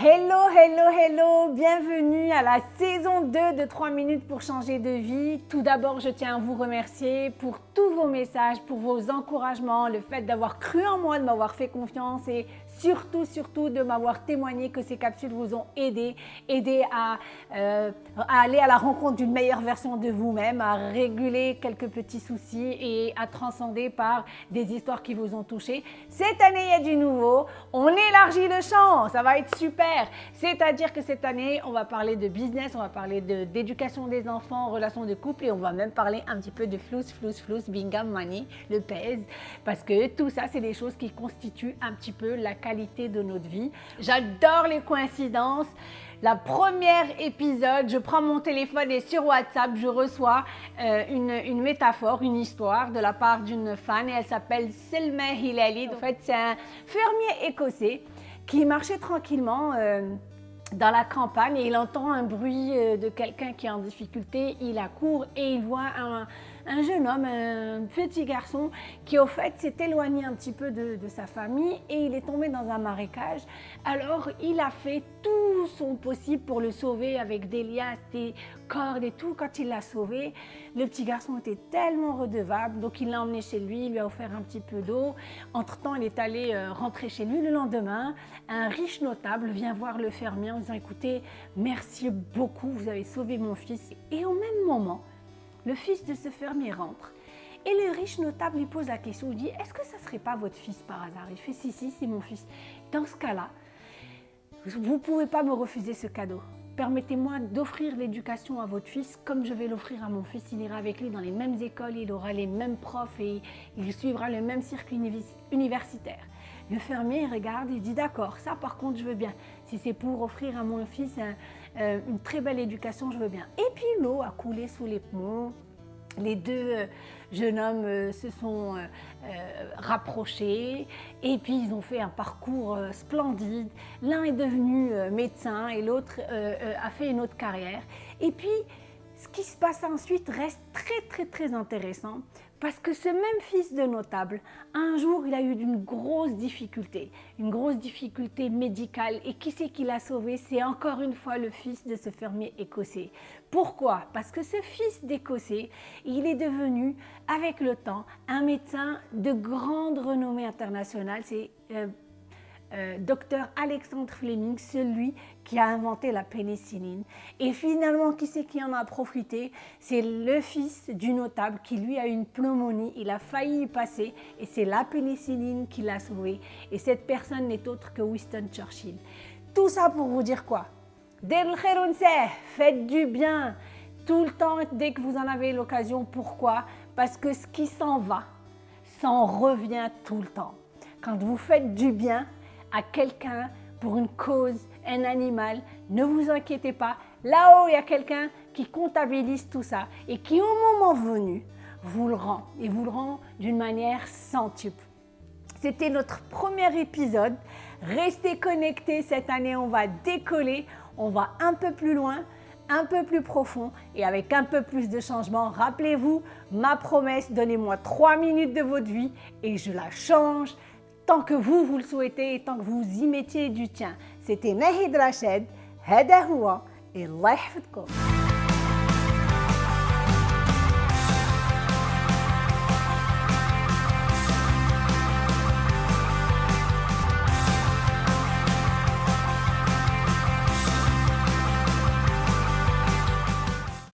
Hello, hello, hello, bienvenue à la saison 2 de 3 minutes pour changer de vie. Tout d'abord, je tiens à vous remercier pour tous vos messages, pour vos encouragements, le fait d'avoir cru en moi, de m'avoir fait confiance et surtout, surtout de m'avoir témoigné que ces capsules vous ont aidé, aidé à, euh, à aller à la rencontre d'une meilleure version de vous-même, à réguler quelques petits soucis et à transcender par des histoires qui vous ont touché. Cette année, il y a du nouveau. On élargit le champ, ça va être super. C'est-à-dire que cette année, on va parler de business, on va parler d'éducation des enfants, relations de couple et on va même parler un petit peu de flous, flous, flous, bingam, money, le pèse, parce que tout ça, c'est des choses qui constituent un petit peu la de notre vie. J'adore les coïncidences. La première épisode, je prends mon téléphone et sur WhatsApp, je reçois euh, une, métaphore, une histoire de la part d'une fan et elle s'appelle Selma Hilali. En fait, c'est un fermier écossais qui marchait tranquillement euh, dans la campagne et il entend un bruit euh, de quelqu'un qui est en difficulté. Il accourt et il voit un, un jeune homme, un petit garçon qui au fait s'est éloigné un petit peu de, sa famille et il est tombé dans un marécage. Alors il a fait tout son possible pour le sauver avec des liasses, des cordes et tout. Quand il l'a sauvé, le petit garçon était tellement redevable, donc il l'a emmené chez lui, il lui a offert un petit peu d'eau. Entre-temps, il est allé euh, rentrer chez lui. Le lendemain, un riche notable vient voir le fermier en disant « Écoutez, merci beaucoup, vous avez sauvé mon fils. » Et au même moment, le fils de ce fermier rentre et le riche notable lui pose la question, il dit « Est-ce que ça ne serait pas votre fils par hasard ?» Il fait « Si, si, c'est mon fils. » Dans ce cas-là, vous ne pouvez pas me refuser ce cadeau. Permettez-moi d'offrir l'éducation à votre fils comme je vais l'offrir à mon fils. Il ira avec lui dans les mêmes écoles, il aura les mêmes profs et il suivra le même circuit universitaire. Le fermier regarde et dit d'accord, ça par contre je veux bien. Si c'est pour offrir à mon fils euh, une très belle éducation, je veux bien. Et puis l'eau a coulé sous les ponts. Les deux euh, jeunes hommes euh, se sont rapprochés et puis ils ont fait un parcours splendide. L'un est devenu médecin et l'autre a fait une autre carrière. Et puis, ce qui se passe ensuite reste très très très intéressant parce que ce même fils de notable, un jour, il a eu une grosse difficulté, une grosse difficulté médicale. Et qui c'est qui l'a sauvé? C'est encore une fois le fils de ce fermier écossais. Pourquoi? Parce que ce fils d'écossais, il est devenu, avec le temps, un médecin de grande renommée internationale. Euh, euh, docteur Alexandre Fleming, celui qui a inventé la pénicilline. Et finalement, qui c'est qui en a profité? C'est le fils du notable qui lui a une pneumonie, il a failli y passer et c'est la pénicilline qui l'a sauvé. Et cette personne n'est autre que Winston Churchill. Tout ça pour vous dire quoi? Faites du bien tout le temps dès que vous en avez l'occasion. Pourquoi? Parce que ce qui s'en va, s'en revient tout le temps. Quand vous faites du bien, à quelqu'un pour une cause, un animal, ne vous inquiétez pas. Là-haut, il y a quelqu'un qui comptabilise tout ça et qui, au moment venu, vous le rend et vous le rend d'une manière centuple. C'était notre premier épisode. Restez connectés, cette année on va décoller, on va un peu plus loin, un peu plus profond et avec un peu plus de changement. Rappelez-vous, ma promesse, donnez-moi 3 minutes de votre vie et je la change tant que vous, vous le souhaitez et tant que vous y mettiez du tien. C'était Nahid Rachid, Hada et Allah